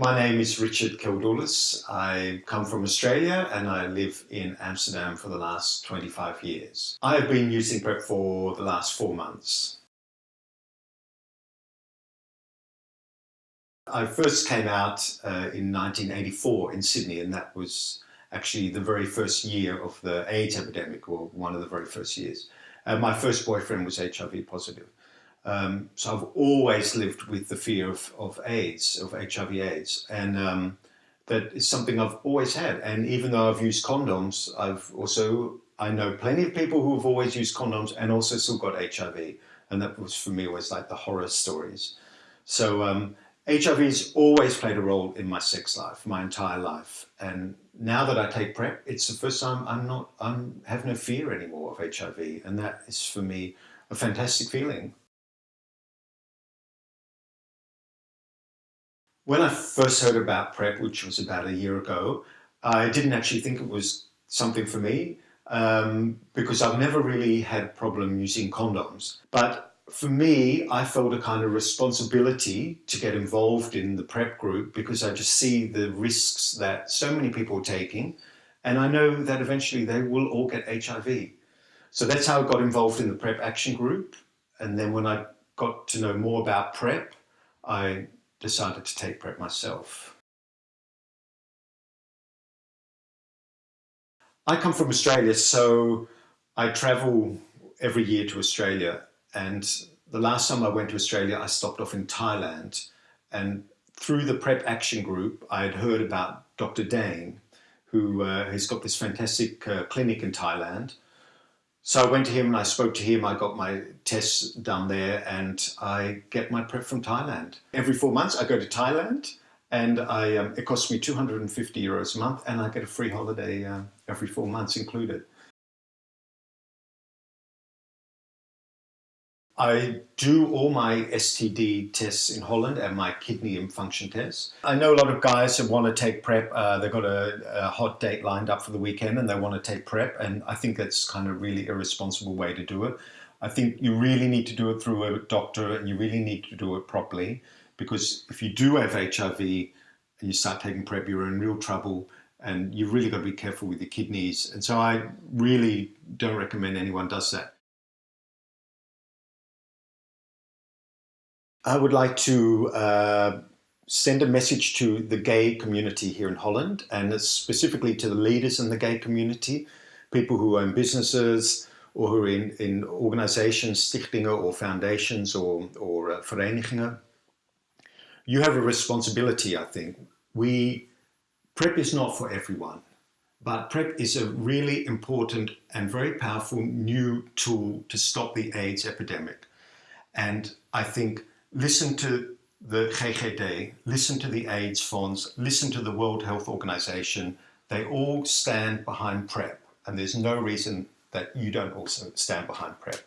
My name is Richard Keldoulis. I come from Australia and I live in Amsterdam for the last 25 years. I have been using PrEP for the last four months. I first came out uh, in 1984 in Sydney and that was actually the very first year of the AIDS epidemic or one of the very first years. Uh, my first boyfriend was HIV positive. Um, so I've always lived with the fear of, of AIDS, of HIV AIDS. And um, that is something I've always had. And even though I've used condoms, I've also, I know plenty of people who have always used condoms and also still got HIV. And that was for me always like the horror stories. So um, HIV has always played a role in my sex life, my entire life. And now that I take PrEP, it's the first time I'm not, I'm have no fear anymore of HIV. And that is for me a fantastic feeling. When I first heard about PrEP, which was about a year ago, I didn't actually think it was something for me um, because I've never really had a problem using condoms. But for me, I felt a kind of responsibility to get involved in the PrEP group because I just see the risks that so many people are taking. And I know that eventually they will all get HIV. So that's how I got involved in the PrEP action group. And then when I got to know more about PrEP, I decided to take PrEP myself. I come from Australia, so I travel every year to Australia. And the last time I went to Australia, I stopped off in Thailand. And through the PrEP Action Group, I had heard about Dr. Dane, who uh, has got this fantastic uh, clinic in Thailand. So I went to him and I spoke to him. I got my tests done there and I get my PrEP from Thailand. Every four months I go to Thailand and I, um, it costs me 250 euros a month and I get a free holiday uh, every four months included. I do all my STD tests in Holland and my kidney function tests. I know a lot of guys that want to take PrEP, uh, they've got a, a, hot date lined up for the weekend and they want to take PrEP and I think that's kind of really irresponsible way to do it. I think you really need to do it through a doctor and you really need to do it properly because if you do have HIV and you start taking PrEP, you're in real trouble and you've really got to be careful with your kidneys. And so I really don't recommend anyone does that. I would like to uh, send a message to the gay community here in Holland and specifically to the leaders in the gay community, people who own businesses or who are in, in organizations, stichtingen or foundations or, or uh, verenigingen. You have a responsibility, I think. We, PrEP is not for everyone, but PrEP is a really important and very powerful new tool to stop the AIDS epidemic. And I think listen to the GGD, listen to the AIDS funds, listen to the World Health Organization. They all stand behind PrEP and there's no reason that you don't also stand behind PrEP.